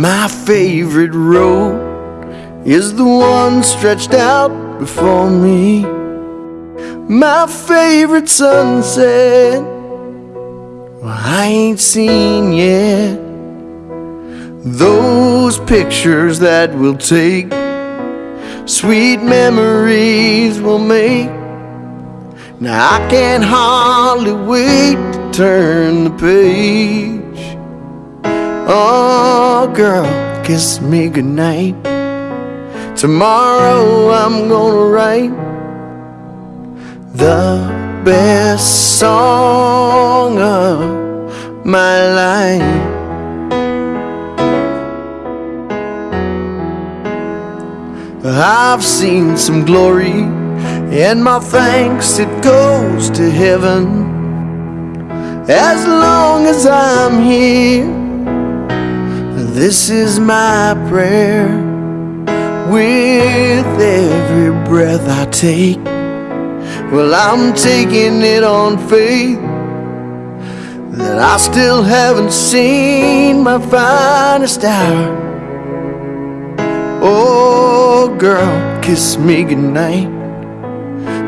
My favorite road is the one stretched out before me. My favorite sunset, well, I ain't seen yet. Those pictures that we'll take, sweet memories we'll make. Now I can't hardly wait to turn the page. Oh, girl, kiss me goodnight. Tomorrow I'm gonna write the best song of my life. I've seen some glory, and my thanks it goes to heaven. As long as I'm here, this is my prayer with every breath I take. Well, I'm taking it on faith that I still haven't seen my finest hour. Oh, girl, kiss me goodnight.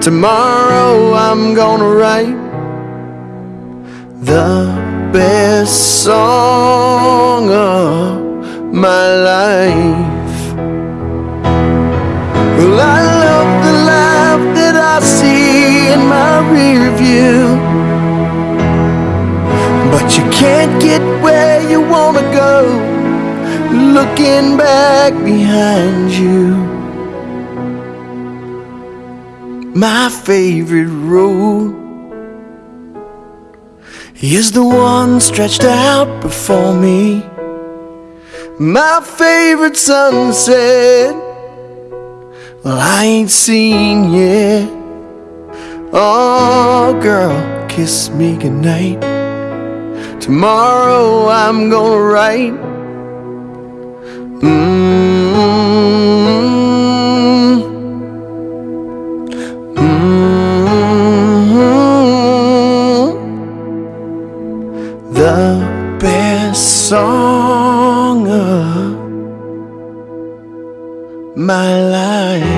Tomorrow I'm gonna write the best song of my life. Well, I love the life that I see in my rear view. But you can't get where you wanna go looking back behind you. My favorite road is the one stretched out before me. My favorite sunset, well, I ain't seen yet. Oh, girl, kiss me goodnight. Tomorrow I'm gonna write. Mm-hmm. The best song of my life.